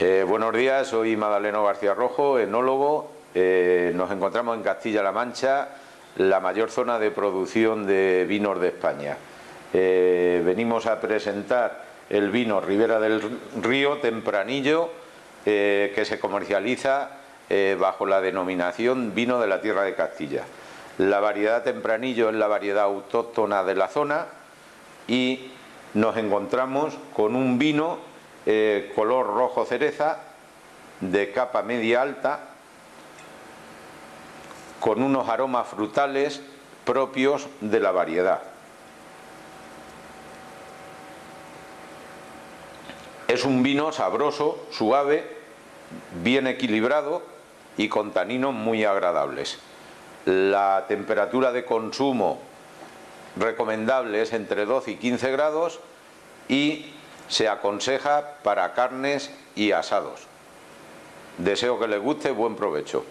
Eh, buenos días, soy Madaleno García Rojo, enólogo. Eh, nos encontramos en Castilla-La Mancha, la mayor zona de producción de vinos de España. Eh, venimos a presentar el vino Ribera del Río Tempranillo, que se comercializa bajo la denominación vino de la tierra de Castilla. La variedad Tempranillo es la variedad autóctona de la zona y nos encontramos con un vino eh, color rojo cereza, de capa media alta, con unos aromas frutales propios de la variedad. Es un vino sabroso, suave, bien equilibrado y con taninos muy agradables. La temperatura de consumo recomendable es entre 12 y 15 grados y se aconseja para carnes y asados. Deseo que les guste, buen provecho.